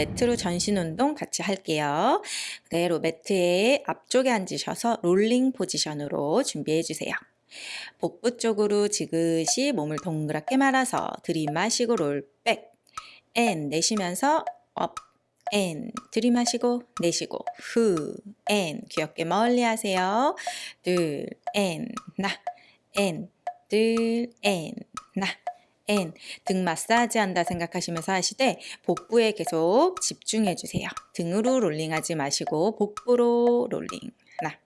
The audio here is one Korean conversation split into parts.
매트로 전신 운동 같이 할게요. 그대로 매트의 앞쪽에 앉으셔서 롤링 포지션으로 준비해 주세요. 복부 쪽으로 지그시 몸을 동그랗게 말아서 들이마시고 roll back and 내쉬면서 up and 들이마시고 내쉬고 후 앤 귀엽게 멀리 하세요. 둘 앤 나 앤 둘 앤 나 and, 등 마사지 한다 생각하시면서 하시되 복부에 계속 집중해 주세요. 등으로 롤링하지 마시고 복부로 롤링. 나,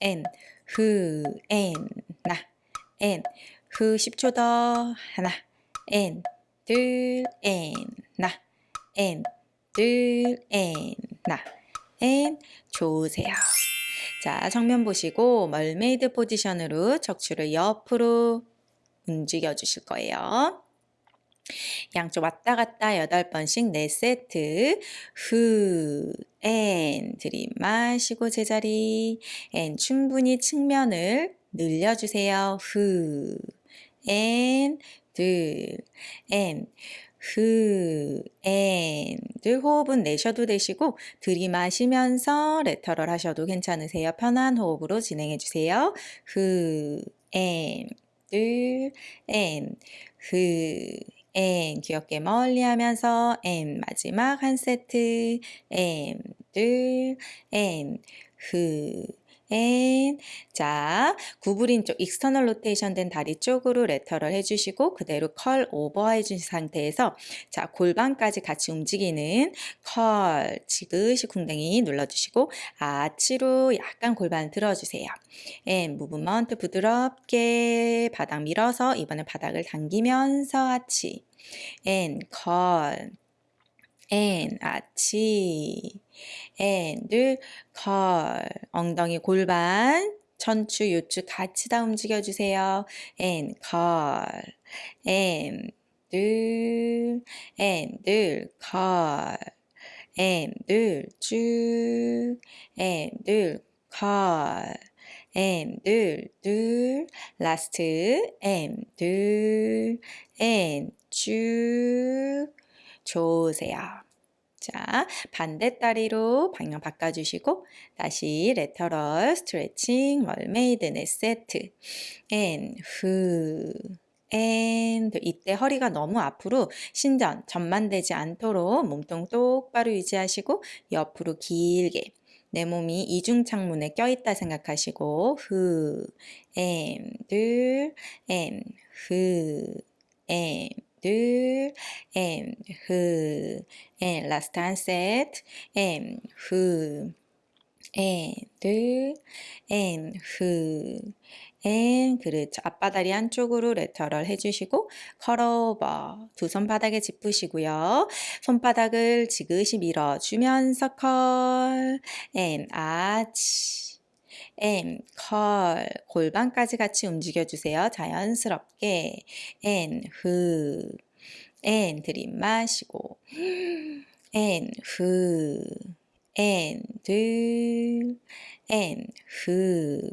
앤, 후, 앤, 나, 앤, 후 10초 더. 하나, 앤, 둘, 앤, 나, 앤, 둘, 앤, 나, 앤, 좋으세요. 자, 정면 보시고 mermaid 포지션으로 척추를 옆으로 움직여 주실 거예요. 양쪽 왔다 갔다 8번씩 4세트 후, and 들이 마시고 제자리 and 충분히 측면을 늘려주세요. 후, 앤, 둘, 앤, 후, 앤, 둘 호흡은 내셔도 되시고 들이마시면서 lateral 하셔도 괜찮으세요. 편한 호흡으로 진행해 주세요. 후, and, 둘, and, 후, and 귀 어깨 멀리 하면서 and 마지막 한 세트. 앤, 둘, 앤, 후, 앤. 자, 구부린 쪽 external rotation 된 다리 쪽으로 lateral 해주시고 그대로 curl over 해준 상태에서 자, 골반까지 같이 움직이는 curl 지그시 궁뎅이 눌러주시고 아치로 약간 골반 들어주세요. and movement 부드럽게 바닥 밀어서 이번에 바닥을 당기면서 아치 and curl, and 아치 and, 둘, curl. 엉덩이 골반, 천추, 요추 같이 다 curl. and, 둘, and, 둘, curl. and, 둘, 쭉. and, 둘, curl. and, 둘, 둘. last. and, 둘. and, 쭉. 좋으세요. 자, 반대다리로 방향 바꿔주시고 다시 lateral 스트레칭 mermaid 네 세트 앤 후. 앤 이때 허리가 너무 앞으로 신전 전만되지 않도록 몸통 똑바로 유지하시고 옆으로 길게 내 몸이 이중 창문에 껴있다 생각하시고 후, 앤, 둘, 앤, 후, 앤, 둘, 앤, 후, 앤, 라스트 한 세트, 앤, 후, 앤, 둘, 앤, 후, 앤, 그렇죠. 앞바다리 한쪽으로 lateral 해주시고 curl over 두 손 바닥에 짚으시고요. 손바닥을 지그시 밀어주면서 curl, and, 아치, and, curl, 골반까지 같이 움직여주세요. 자연스럽게. and, 후. and, 들이마시고. and, 후. and, 둘. and, 후.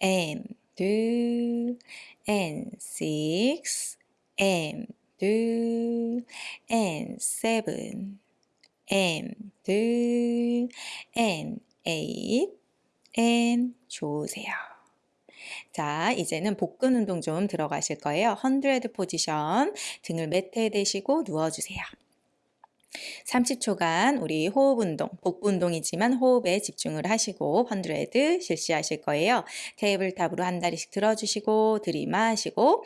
and, 둘. and, six. N, 둘. N, seven. N, 둘. N, eight. And 좋으세요. 자, 이제는 복근 운동 좀 들어가실 거예요. 헌드레드 포지션, 등을 매트에 대시고 누워주세요. 30초간 우리 호흡 운동, 복부 운동이지만 호흡에 집중을 하시고 헌드레드 실시하실 거예요. tabletop으로 한 다리씩 들어주시고 들이마시고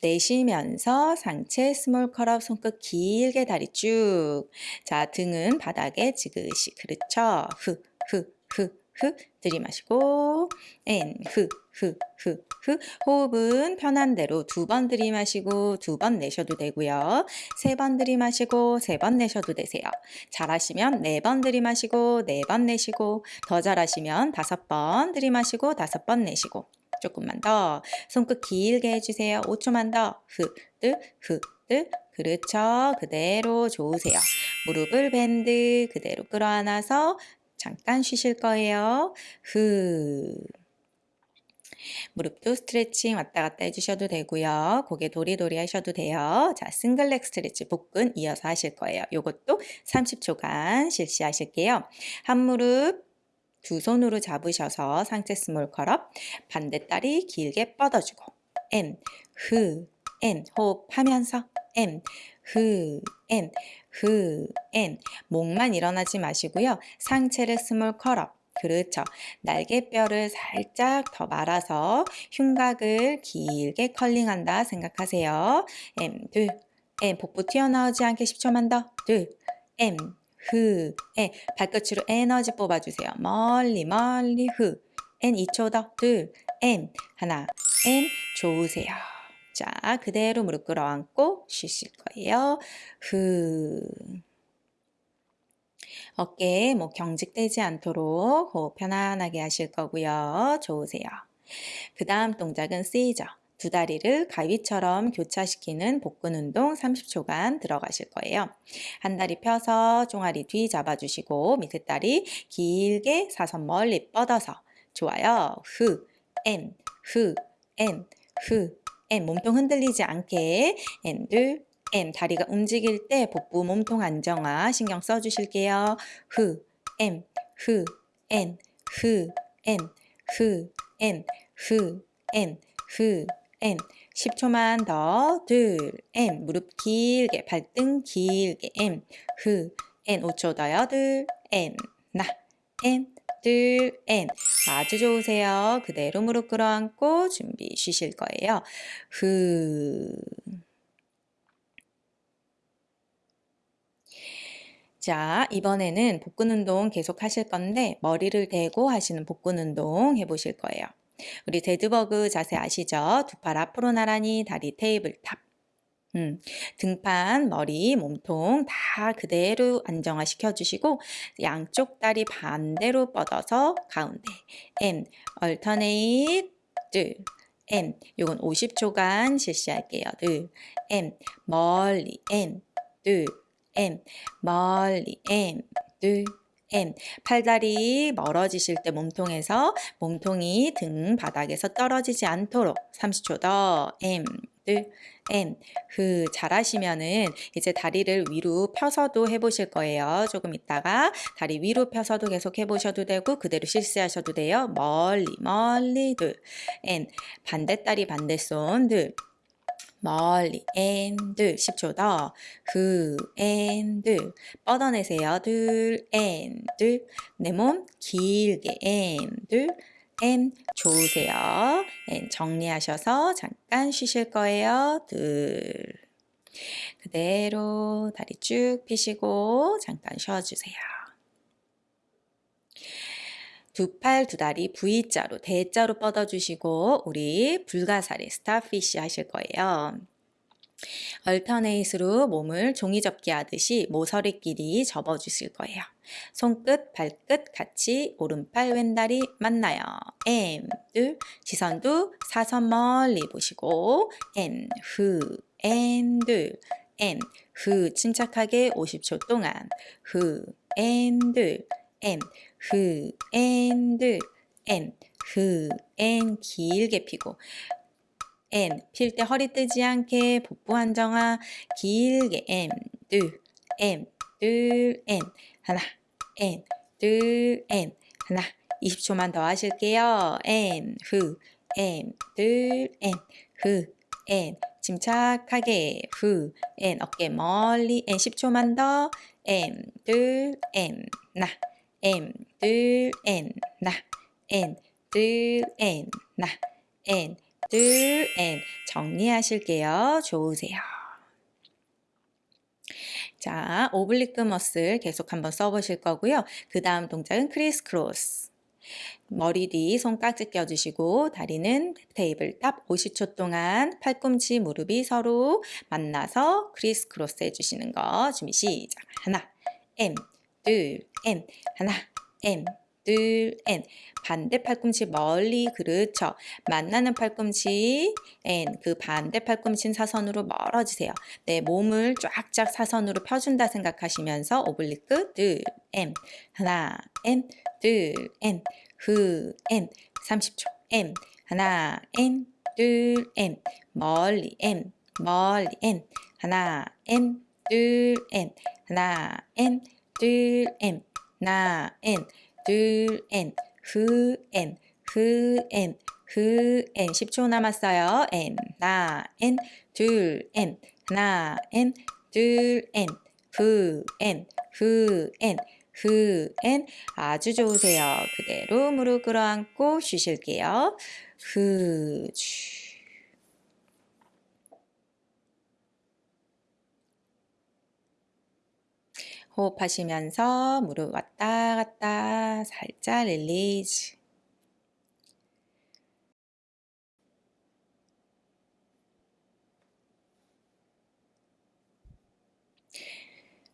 내쉬면서 상체 small curl up 손끝 길게 다리 쭉. 자, 등은 바닥에 지그시. 그렇죠. 후, 후, 후, 후 들이마시고 and 후, 후, 후, 후 호흡은 편한 대로 두 번 들이마시고 두 번 내셔도 되고요. 세 번 들이마시고 세 번 내셔도 되세요. 잘하시면 네 번 들이마시고 네 번 내쉬고 더 잘하시면 다섯 번 들이마시고 다섯 번 내쉬고 조금만 더 손끝 길게 해주세요. 5초만 더 후, 뜨, 후, 뜨 그렇죠. 그대로 좋으세요. 무릎을 밴드 그대로 끌어안아서 잠깐 쉬실 거예요. 후. 무릎도 스트레칭 왔다 갔다 해주셔도 되고요. 고개 도리도리 하셔도 돼요. 자, 싱글렉 스트레치 복근 이어서 하실 거예요. 요것도 30초간 실시하실게요. 한 무릎 두 손으로 잡으셔서 상체 small curl up 반대 다리 길게 뻗어주고 and, 흐, and 호흡하면서 and, 흐, and, 흐, and 목만 일어나지 마시고요. 상체를 small curl up 그렇죠. 날개뼈를 살짝 더 말아서 흉곽을 길게 curling한다 생각하세요. and, 둘, and, 복부 튀어나오지 않게 10초만 더, 둘, M, 흐, N, 발끝으로 에너지 뽑아주세요. 멀리, 멀리, 흐, N 2초 더, 둘, M, 하나, N, 좋으세요. 자, 그대로 무릎 끌어안고 쉬실 거예요. 흐. 어깨 뭐 경직되지 않도록 호흡 편안하게 하실 거고요. 좋으세요. 그 다음 동작은 시저. 두 다리를 가위처럼 교차시키는 복근 운동 30초간 들어가실 거예요. 한 다리 펴서 종아리 뒤 잡아주시고 밑에 다리 길게 사선 멀리 뻗어서 좋아요. 흐, 엔, 흐, 엔, 흐, 엔 몸통 흔들리지 않게 and, 둘, and 다리가 움직일 때 복부 몸통 안정화 신경 써주실게요. 흐, and, 흐, and, 흐, and, 흐, and, 흐, and, 흐, and. 10초만 더, 둘, M. 무릎 길게, 발등 길게, M, 흐, N 5초 더요, 둘, N, 나, N 아주 좋으세요. 그대로 무릎 끌어안고 준비 쉬실 거예요. 흐 자, 이번에는 복근 운동 계속 하실 건데 머리를 대고 하시는 복근 운동 해보실 거예요. 우리 dead bug 자세 아시죠? 두 팔 앞으로 나란히 다리 tabletop. 음, 등판, 머리, 몸통 다 그대로 안정화 시켜 주시고 양쪽 다리 반대로 뻗어서 가운데 and, alternate, 둘, and, 요건 50초간 실시할게요. 둘, and, 멀리, and, 둘, and. 멀리 and 둘 M. 팔다리 멀어지실 때 몸통에서 몸통이 등 바닥에서 떨어지지 않도록 30초 더 M 둘 M 그 잘하시면은 이제 다리를 위로 펴서도 해보실 거예요. 조금 있다가 다리 위로 펴서도 계속 해보셔도 되고 그대로 실수하셔도 돼요. 멀리 멀리 둘. N. 반대 다리 반대 손 둘. 멀리 앤둘. 10초 더그 앤둘. 뻗어내세요. 둘 and 둘. 내몸 길게 앤 둘앤 좋으세요. 앤 정리하셔서 잠깐 쉬실 거예요. 둘. 그대로 다리 쭉 펴시고 잠깐 쉬어주세요. 두 팔, 두 다리 V자로, 대자로 뻗어주시고 우리 불가사리, starfish 하실 거예요. alternate로 몸을 종이접기 하듯이 모서리끼리 접어주실 거예요. 손끝, 발끝 같이 오른팔, 왼다리 만나요. and, 둘, 시선도 사선 멀리 보시고 and, 후, and, 둘, and, 후, 침착하게 50초 동안. 후, and, 둘, and, 흐, and, 드, and, 흐, and 길게 피고 and, 필때 허리 뜨지 않게 복부 안정화 길게 엔, 둘, 엔, 둘, 엔, 하나, 엔, 둘, 엔, 하나 20초만 더 하실게요. 엔, 흐, 엔, 둘, 엔, 흐, 엔 침착하게 후, 엔 어깨 멀리. 엔 10초만 더. and, 둘, and, 나. and 둘 and. 나. and 둘 and. 나. and 둘 and 정리하실게요. 좋으세요. 자, oblique muscle 계속 한번 써보실 거고요. 그 다음 동작은 criss cross. 머리 뒤 손깍지 껴주시고 다리는 tabletop 50초 동안 팔꿈치 무릎이 서로 만나서 criss cross 해주시는 거 준비 시작 하나 and 둘, and. 하나, and. 둘, and. 반대 팔꿈치 멀리, 그렇죠. 만나는 팔꿈치, and. 그 반대 팔꿈치 사선으로 멀어지세요. 내 몸을 쫙쫙 사선으로 펴준다 생각하시면서 oblique, 둘, and. 하나, and. 30초, and. 하나, and, 둘, and, 멀리, and, 멀리, 앤, 하나, 앤, 둘, 앤, 하나, 앤, 둘, 앤, 하나, 앤, 후, 앤, 후, 앤, 10초 남았어요. 앤, 하나, 앤, 둘, 앤, 하나, 앤, 둘, 앤, 후, 앤, 후, 앤, 후, 앤. 아주 좋으세요. 그대로 무릎 끌어안고 쉬실게요. 후, 주. 호흡하시면서 무릎 왔다 갔다 살짝 release.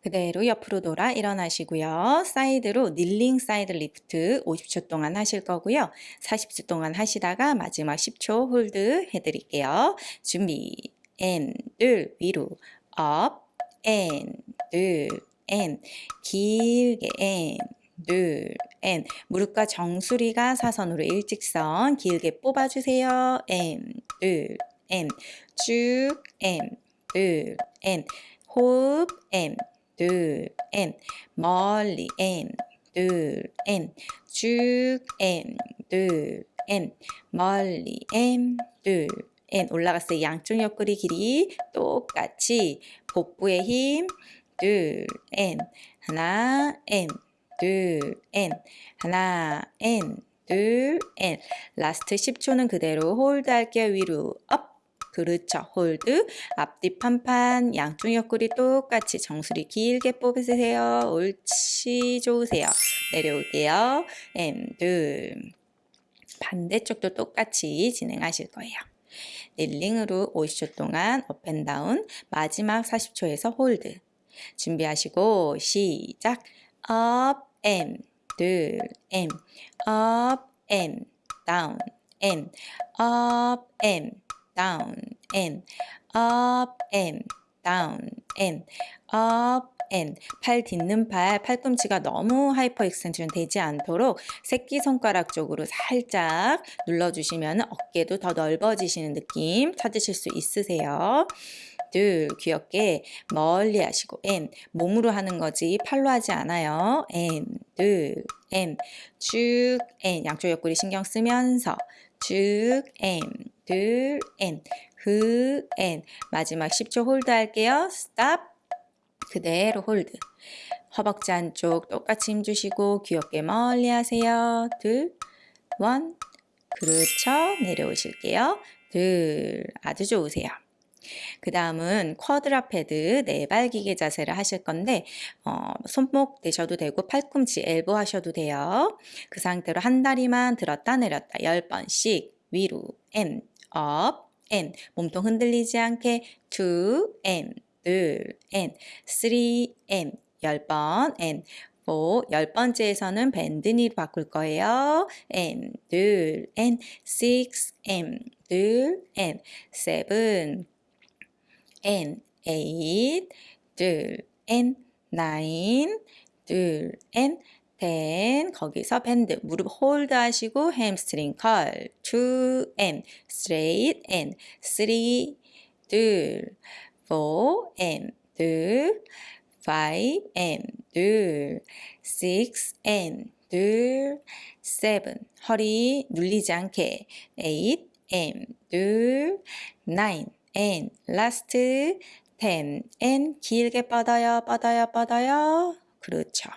그대로 옆으로 돌아 일어나시고요. 사이드로 kneeling side lift 50초 동안 하실 거고요. 40초 동안 하시다가 마지막 10초 hold 해드릴게요. 준비, 앤, 둘, 위로, 업, 앤, 둘, 앤, 길게 앤, 둘, 앤. 무릎과 정수리가 사선으로 일직선 길게 뽑아주세요. 앤, 둘, 앤. 쭉, 앤, 둘, 앤. 호흡, 앤, 둘, 앤. 멀리, 앤, 둘, 앤. 쭉, 앤, 둘, 앤. 멀리, 앤, 둘, 앤. 올라갔어요. 양쪽 옆구리 길이 똑같이 복부의 힘, 둘, 앤. 하나, 앤. 둘, 앤. 하나, 앤. 둘, 앤. 라스트 10초는 그대로 hold 할게요. 위로, up. 그렇죠. hold. 앞뒤 판판. 양쪽 옆구리 똑같이 정수리 길게 뽑으세요. 옳지. 좋으세요. 내려올게요. And, 둘. 반대쪽도 똑같이 진행하실 거예요. kneeling으로 50초 동안 up and down 마지막 40초에서 hold 준비하시고 시작 up and 둘. And up and down. And up and down. And up and down. And up and. 팔 딛는 팔 팔꿈치가 너무 hyperextension 되지 않도록 새끼손가락 쪽으로 살짝 눌러주시면 어깨도 더 넓어지시는 느낌 찾으실 수 있으세요. 둘 귀 어깨 멀리 하시고 and 몸으로 하는 거지 팔로 하지 않아요. And 양쪽 옆구리 신경 쓰면서 쭉 M 둘 M 마지막 10초 hold 할게요. Stop 그대로 hold 허벅지 안쪽 똑같이 힘 주시고 귀 어깨 멀리 하세요. 둘, one, 그렇죠. 내려오실게요. 둘, 아주 좋으세요. 그 다음은 quadruped 네발 기기 자세를 하실 건데 어, 손목 대셔도 되고 팔꿈치 엘보 하셔도 돼요. 그 상태로 한 다리만 들었다 내렸다. 10번씩 위로 M, up, M 몸통 흔들리지 않게 2, M, 둘, N, 3, M 10번 N 4, 열 번째에서는 밴드니로 바꿀 거예요. M, 둘, N, 6, M, 둘, N, 7, and eight, 둘, and nine, 둘, and ten. 거기서 밴드 무릎 홀드 하시고 햄스트링 컬 two and straight and three, 둘, four and 둘, five and 둘, six and 둘, seven. 허리 눌리지 않게 eight and 둘, nine and last ten. And 길게 뻗어요 뻗어요 뻗어요. 그렇죠.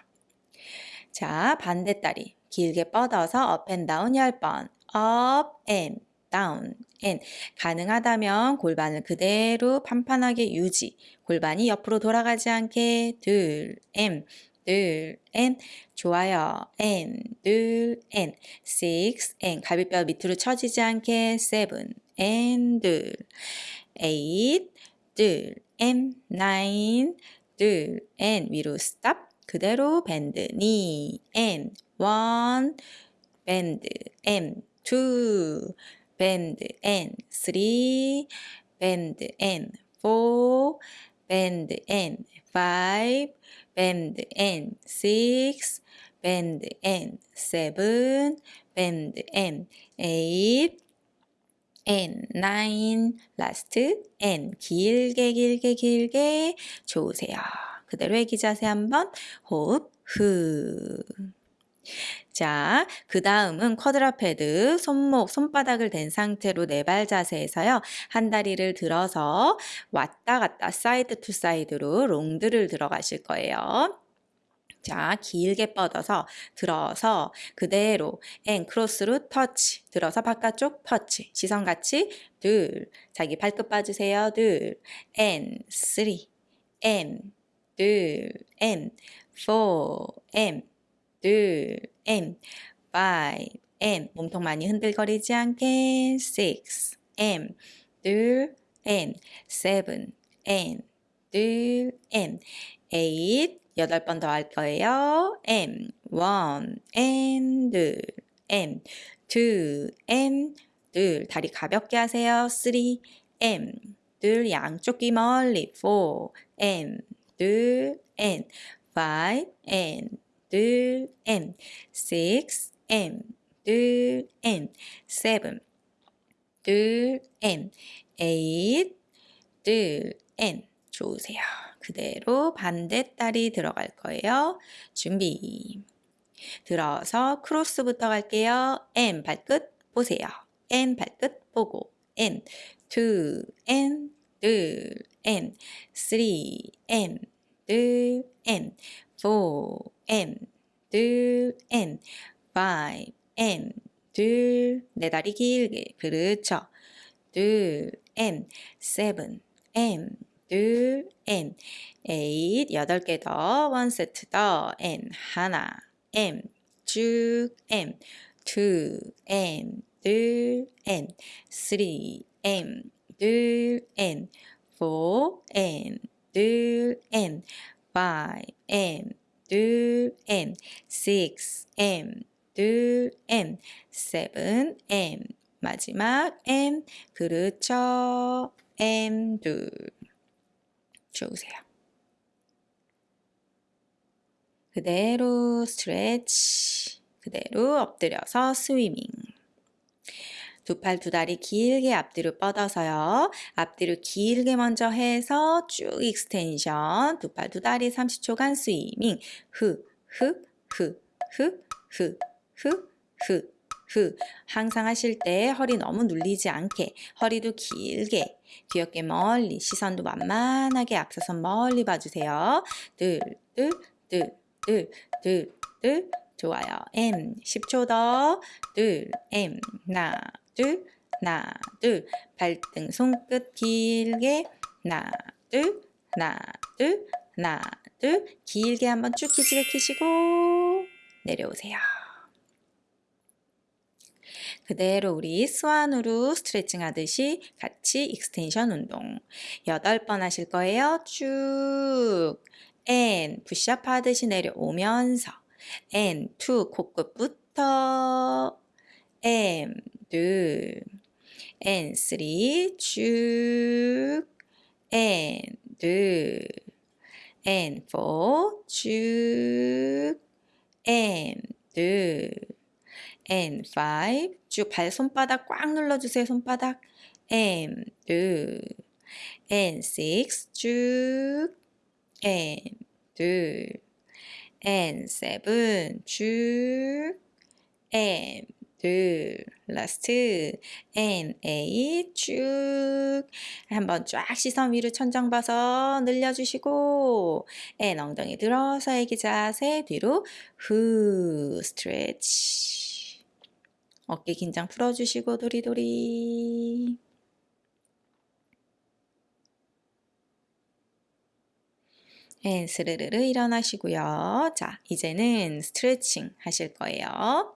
자 반대 다리. 길게 뻗어서 up and down 10번. Up and down. And 가능하다면 골반을 그대로 판판하게 유지. 골반이 옆으로 돌아가지 않게. 둘 and 둘, and 좋아요. and 둘, and six, and 갈비뼈 밑으로 처지지 않게. seven, and 둘, eight, 둘, and nine, 둘, and 위로 stop. 그대로 밴드, knee, and one, 밴드, and two, 밴드, and three, 밴드, and four, bend, and five, bend, and six, bend, and seven, bend, and eight, and nine last and 길게 길게 길게 좋으세요. 그대로 애기 자세 한번 호흡 후. 자, 그 다음은 quadruped 손목, 손바닥을 댄 상태로 네 발 자세에서요. 한 다리를 들어서 왔다 갔다 side to side로 rond de를 들어가실 거예요. 자, 길게 뻗어서 들어서 그대로 and 크로스로 터치 들어서 바깥쪽 터치 시선 같이 둘. 자기 발끝 빠주세요. 둘앤 쓰리 앤 둘앤 포 앤 둘, M, five, M. 몸통 많이 흔들거리지 않게 six, M, 둘, N, seven, N, 둘, N, eight, 여덟 번 더 할 거예요. M, one, 둘, M, two, M, 둘, 다리 가볍게 하세요. three, M, 둘, 양쪽 귀 멀리 four, M, 둘, N, five, N, 둘, N, six, N, 둘, N, seven, 둘, N, eight, 둘, N. 좋으세요. 그대로 반대다리 들어갈 거예요. 준비. 들어서 크로스부터 갈게요. N 발끝 보세요. N 발끝 보고. N, two, N, 둘, N, three, N, 둘, N, four, N, 둘, N, five, N, 둘, 네 다리 길게, 그렇죠. 둘, N, seven, N, 둘, N, eight, 여덟 개 더, 원 세트 더, N, 하나, M, 쭉, M, two, M, 둘, N, three, M, 둘, N, four, N, 둘, N, five, M, 둘, M, six, M, 둘, M, seven, M, 마지막 M, 그렇죠. M, 둘. 좋으세요. 그대로 스트레치, 그대로 엎드려서 스위밍. 두 팔 두 다리 길게 앞뒤로 뻗어서요. 앞뒤로 길게 먼저 해서 쭉 extension. 두 팔 두 다리 30초간 swimming. 흐, 흐, 흐, 흐, 흐, 흐, 흐, 흐. 항상 하실 때 허리 너무 눌리지 않게 허리도 길게 귀 어깨 멀리 시선도 만만하게 앞서서 멀리 봐주세요. 둘, 둘, 둘, 둘, 둘, 둘. 좋아요. And 10초 더. 둘, and 하나, 둘, 하나, 둘. 발등 손끝 길게 하나, 둘, 하나, 둘, 하나, 둘. 길게 한번 쭉 기지개 키시고 내려오세요. 그대로 우리 swan으로 스트레칭 하듯이 같이 extension 운동. 8번 하실 거예요. 쭉. N. 푸시업 하듯이 내려오면서. 2 코끝부터. M. 둘 N. 3 쭉. N. 둘 N. 4 쭉. N 둘 and five 쭉발 손바닥 꽉 눌러주세요 손바닥 and two and six 쭉 and two and seven 쭉 and two last and eight 쭉 한번 쫙 시선 위로 천장 봐서 늘려주시고 and 엉덩이 들어서 애기 자세 뒤로 후 스트레치 어깨 긴장 풀어주시고 도리도리. 네, 스르르르 일어나시고요. 자, 이제는 스트레칭 하실 거예요.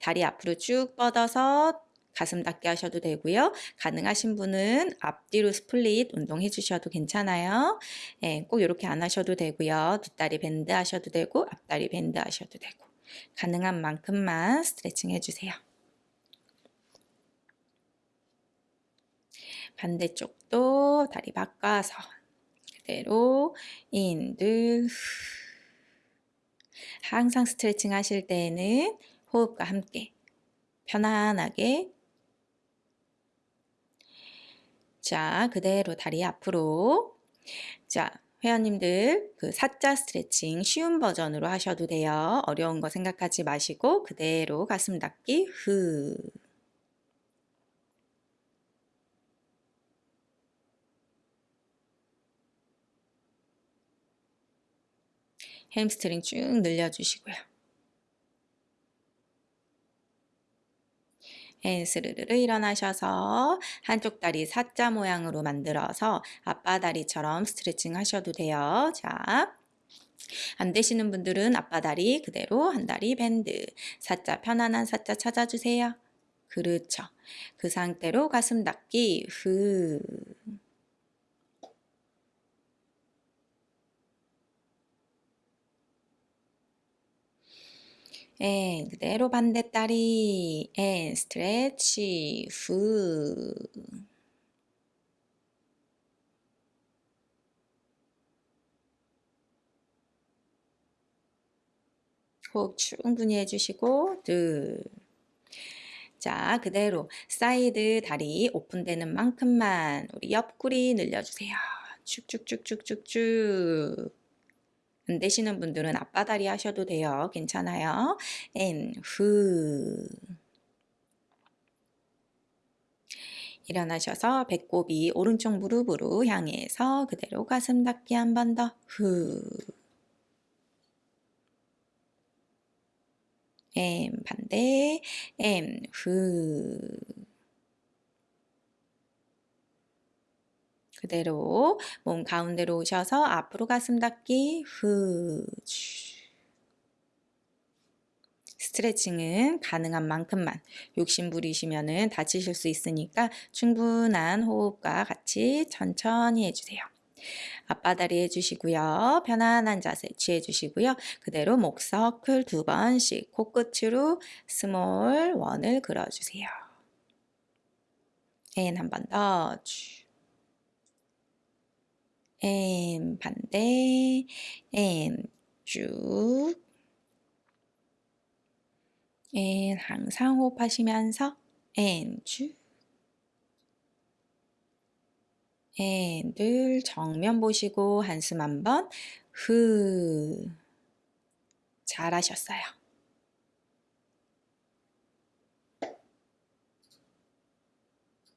다리 앞으로 쭉 뻗어서 가슴 닿게 하셔도 되고요. 가능하신 분은 앞뒤로 split 운동해 주셔도 괜찮아요. 네, 꼭 이렇게 안 하셔도 되고요. 뒷다리 bend 하셔도 되고 앞다리 bend 하셔도 되고 가능한 만큼만 스트레칭 해주세요. 반대쪽도 다리 바꿔서 그대로 인들 항상 스트레칭 하실 때에는 호흡과 함께 편안하게 자, 그대로 다리 앞으로. 자, 회원님들 그 사자 스트레칭 쉬운 버전으로 하셔도 돼요. 어려운 거 생각하지 마시고 그대로 가슴 닫기 후. 햄스트링 쭉 늘려주시고요. And 스르르르 일어나셔서 한쪽 다리 사자 모양으로 만들어서 아빠다리처럼 스트레칭 하셔도 돼요. 자, 안 되시는 분들은 아빠 다리 그대로 한 다리 bend 사자 편안한 사자 찾아주세요. 그렇죠. 그 상태로 가슴 닿기 후 And 그대로 반대다리 and stretch 후. 호흡 충분히 해주시고 둘 자, 그대로 사이드 다리 오픈되는 만큼만 우리 옆구리 늘려주세요. 쭉쭉쭉쭉쭉쭉 안 되시는 분들은 아빠다리 하셔도 돼요. 괜찮아요. And, 후. 일어나셔서 배꼽이 오른쪽 무릎으로 향해서 그대로 가슴 닿기 한 번 더. 후. 엠 반대 엠 후. 그대로 몸 가운데로 오셔서 앞으로 가슴 닿기 후. 스트레칭은 가능한 만큼만 욕심 부리시면 다치실 수 있으니까 충분한 호흡과 같이 천천히 해주세요. 아빠다리 해주시고요. 편안한 자세 취해주시고요. 그대로 목 서클 두 번씩 코끝으로 small 원을 그려주세요. 앤 한 번 더. 앤 반대. 앤 쭉. 앤 항상 호흡하시면서 앤 쭉. 앤늘 정면 보시고 한숨 한번 후 잘하셨어요.